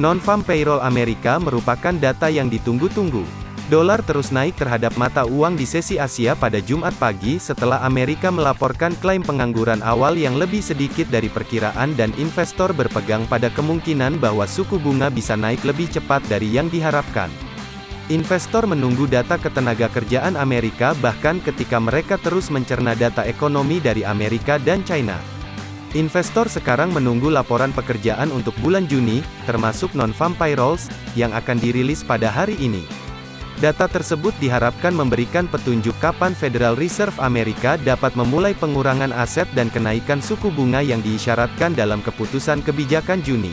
Non-farm payroll Amerika merupakan data yang ditunggu-tunggu. Dolar terus naik terhadap mata uang di sesi Asia pada Jumat pagi setelah Amerika melaporkan klaim pengangguran awal yang lebih sedikit dari perkiraan dan investor berpegang pada kemungkinan bahwa suku bunga bisa naik lebih cepat dari yang diharapkan. Investor menunggu data ketenaga kerjaan Amerika bahkan ketika mereka terus mencerna data ekonomi dari Amerika dan China. Investor sekarang menunggu laporan pekerjaan untuk bulan Juni, termasuk non-farm payrolls, yang akan dirilis pada hari ini. Data tersebut diharapkan memberikan petunjuk kapan Federal Reserve Amerika dapat memulai pengurangan aset dan kenaikan suku bunga yang diisyaratkan dalam keputusan kebijakan Juni.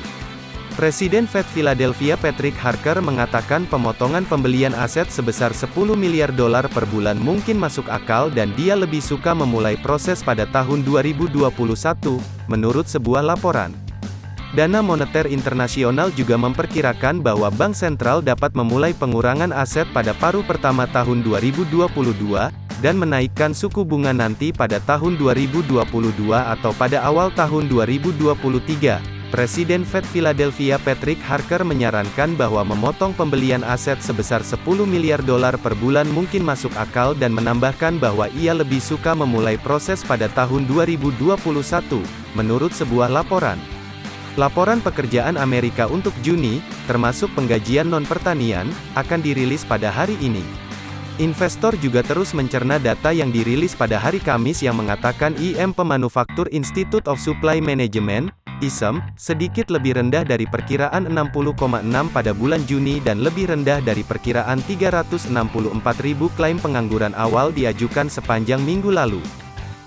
Presiden Fed Philadelphia Patrick Harker mengatakan pemotongan pembelian aset sebesar 10 miliar dolar per bulan mungkin masuk akal dan dia lebih suka memulai proses pada tahun 2021, menurut sebuah laporan. Dana Moneter Internasional juga memperkirakan bahwa bank sentral dapat memulai pengurangan aset pada paruh pertama tahun 2022, dan menaikkan suku bunga nanti pada tahun 2022 atau pada awal tahun 2023. Presiden Fed Philadelphia Patrick Harker menyarankan bahwa memotong pembelian aset sebesar 10 miliar dolar per bulan mungkin masuk akal dan menambahkan bahwa ia lebih suka memulai proses pada tahun 2021, menurut sebuah laporan. Laporan pekerjaan Amerika untuk Juni, termasuk penggajian non-pertanian, akan dirilis pada hari ini. Investor juga terus mencerna data yang dirilis pada hari Kamis yang mengatakan IM Pemanufaktur Institute of Supply Management, ISM, sedikit lebih rendah dari perkiraan 60,6 pada bulan Juni dan lebih rendah dari perkiraan 364 ribu klaim pengangguran awal diajukan sepanjang minggu lalu.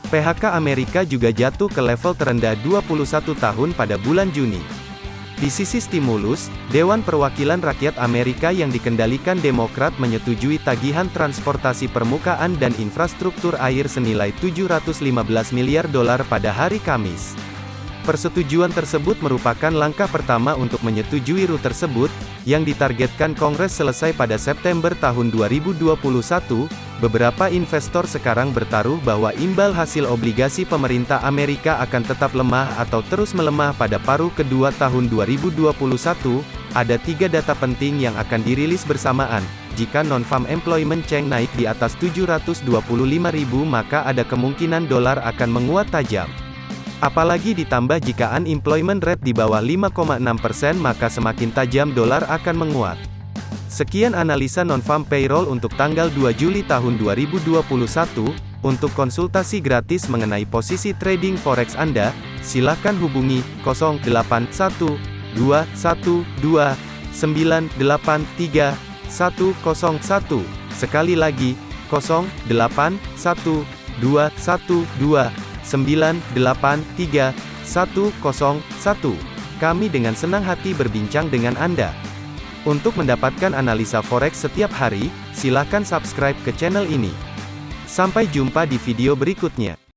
PHK Amerika juga jatuh ke level terendah 21 tahun pada bulan Juni. Di sisi stimulus, Dewan Perwakilan Rakyat Amerika yang dikendalikan Demokrat menyetujui tagihan transportasi permukaan dan infrastruktur air senilai 715 miliar dolar pada hari Kamis. Persetujuan tersebut merupakan langkah pertama untuk menyetujui RUT tersebut, yang ditargetkan Kongres selesai pada September tahun 2021. Beberapa investor sekarang bertaruh bahwa imbal hasil obligasi pemerintah Amerika akan tetap lemah atau terus melemah pada paruh kedua tahun 2021. Ada tiga data penting yang akan dirilis bersamaan. Jika non-farm employment Cheng naik di atas 725.000 maka ada kemungkinan dolar akan menguat tajam. Apalagi ditambah jika unemployment rate di bawah 5,6% maka semakin tajam dolar akan menguat. Sekian analisa non-farm payroll untuk tanggal 2 Juli tahun 2021. Untuk konsultasi gratis mengenai posisi trading forex Anda, silakan hubungi 081212983101. Sekali lagi, 081212 983 Kami dengan senang hati berbincang dengan Anda. Untuk mendapatkan analisa forex setiap hari, silakan subscribe ke channel ini. Sampai jumpa di video berikutnya.